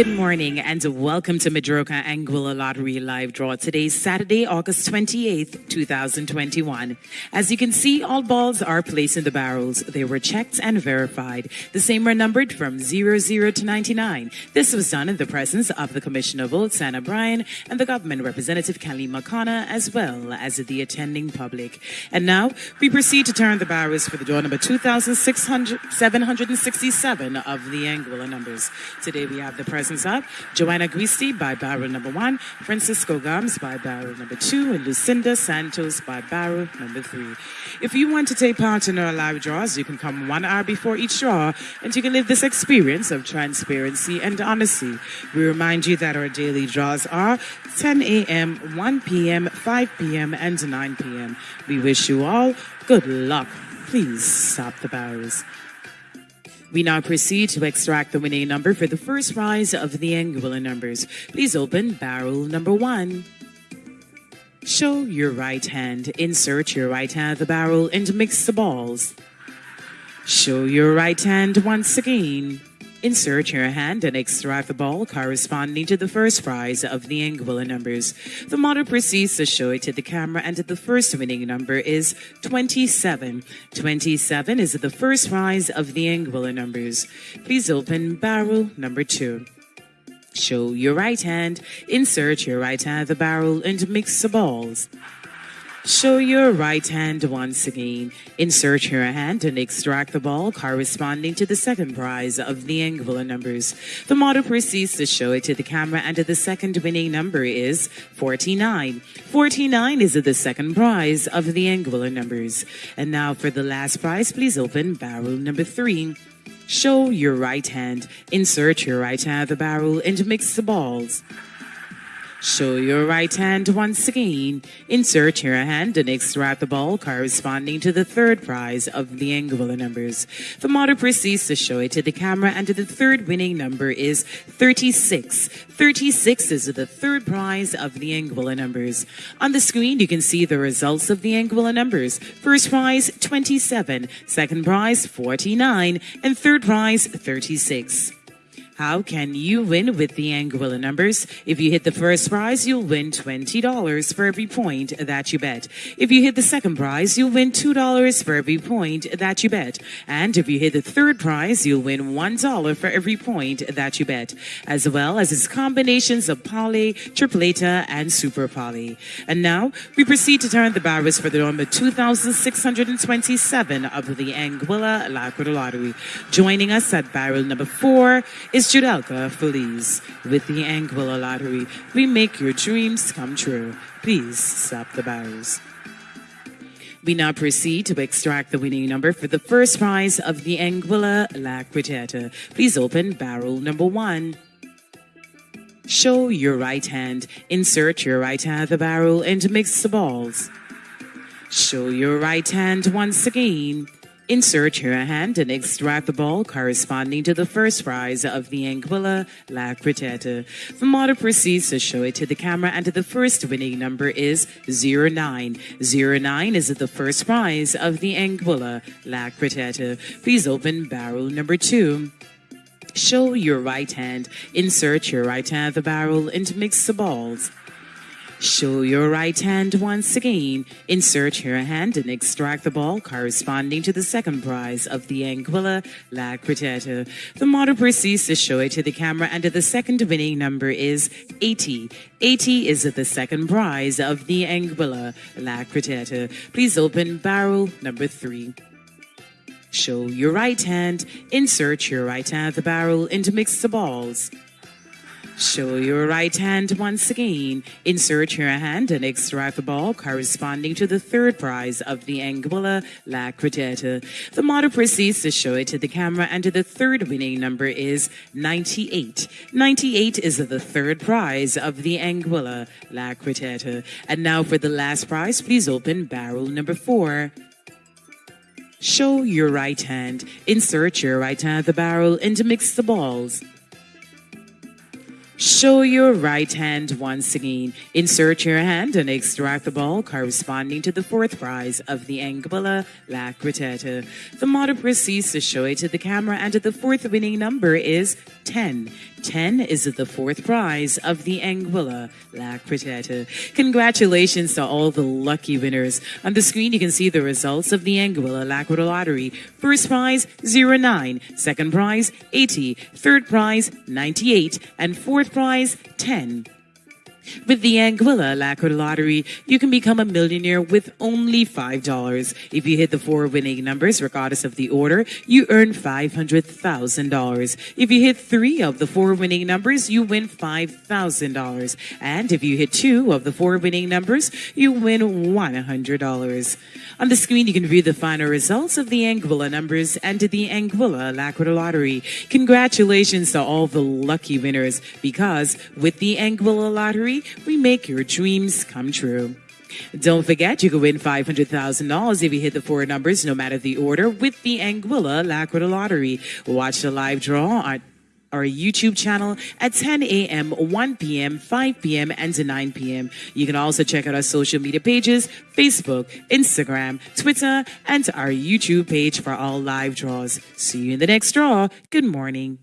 Good morning and welcome to Madroka Anguilla Lottery Live Draw. Today's Saturday, August 28th, 2021. As you can see, all balls are placed in the barrels. They were checked and verified. The same were numbered from 00 to 99. This was done in the presence of the Commissioner of Votes, Anna Bryan, and the government representative, Kelly McConnor, as well as the attending public. And now we proceed to turn the barrels for the draw number 2,767 of the Anguilla numbers. Today we have the presence of Joanna Guisti by barrel number one, Francisco Gams by barrel number two, and Lucinda Santos by barrel number three. If you want to take part in our live draws, you can come one hour before each draw and you can live this experience of transparency and honesty. We remind you that our daily draws are 10 a.m., 1 p.m., 5 p.m., and 9 p.m. We wish you all good luck. Please stop the barrels. We now proceed to extract the winning number for the first prize of the Anguilla numbers. Please open barrel number one. Show your right hand. Insert your right hand the barrel and mix the balls. Show your right hand once again. Insert your hand and extract the ball corresponding to the first prize of the Anguilla numbers. The model proceeds to show it to the camera and the first winning number is 27. 27 is the first prize of the Anguilla numbers. Please open barrel number two. Show your right hand, insert your right hand the barrel and mix the balls. Show your right hand once again. Insert your hand and extract the ball corresponding to the second prize of the Anguilla numbers. The model proceeds to show it to the camera and the second winning number is 49. 49 is the second prize of the Anguilla numbers. And now for the last prize, please open barrel number three. Show your right hand. Insert your right hand the barrel and mix the balls. Show your right hand once again. Insert your hand and extract the ball corresponding to the third prize of the Anguilla numbers. The model proceeds to show it to the camera and the third winning number is 36. 36 is the third prize of the Anguilla numbers. On the screen, you can see the results of the Anguilla numbers. First prize, 27. Second prize, 49. And third prize, 36. How can you win with the Anguilla numbers? If you hit the first prize, you'll win $20 for every point that you bet. If you hit the second prize, you'll win $2 for every point that you bet. And if you hit the third prize, you'll win $1 for every point that you bet, as well as its combinations of poly, tripleta, and super poly. And now we proceed to turn the barrels for the number 2,627 of the Anguilla Lottery. Joining us at barrel number four is Judelka uh, Feliz with the Anguilla Lottery. We make your dreams come true. Please stop the barrels. We now proceed to extract the winning number for the first prize of the Anguilla La Quintetta. Please open barrel number one. Show your right hand. Insert your right hand the barrel and mix the balls. Show your right hand once again. Insert your hand and extract the ball corresponding to the first prize of the Anguilla La Quintetta. The model proceeds to show it to the camera and the first winning number is 09. 09 is the first prize of the Anguilla La Quintetta. Please open barrel number two. Show your right hand. Insert your right hand the barrel and mix the balls. Show your right hand once again. Insert your hand and extract the ball corresponding to the second prize of the Anguilla La Quintetta. The model proceeds to show it to the camera and the second winning number is 80. 80 is the second prize of the Anguilla La Quintetta. Please open barrel number three. Show your right hand, insert your right hand the barrel and mix the balls. Show your right hand once again. Insert your hand and extract the ball corresponding to the third prize of the Anguilla La Quintetta. The model proceeds to show it to the camera and the third winning number is 98. 98 is the third prize of the Anguilla La Quintetta. And now for the last prize, please open barrel number four. Show your right hand. Insert your right hand at the barrel and mix the balls. Show your right hand once again. Insert your hand and extract the ball corresponding to the fourth prize of the Anguilla La. The model proceeds to show it to the camera, and the fourth winning number is 10. 10 is the fourth prize of the Anguilla La. Congratulations to all the lucky winners. On the screen, you can see the results of the Anguilla La Lottery. First prize, 09. Second prize, 80. Third prize, 98. And fourth prize, 10. With the Anguilla Lacquer Lottery, you can become a millionaire with only $5. If you hit the four winning numbers, regardless of the order, you earn $500,000. If you hit three of the four winning numbers, you win $5,000. And if you hit two of the four winning numbers, you win $100. On the screen, you can view the final results of the Anguilla numbers and the Anguilla Lacquer Lottery. Congratulations to all the lucky winners because with the Anguilla Lottery, we make your dreams come true. Don't forget, you can win $500,000 if you hit the four numbers, no matter the order, with the Anguilla Lacquer Lottery. Watch the live draw on our YouTube channel at 10 a.m., 1 p.m., 5 p.m., and 9 p.m. You can also check out our social media pages Facebook, Instagram, Twitter, and our YouTube page for all live draws. See you in the next draw. Good morning.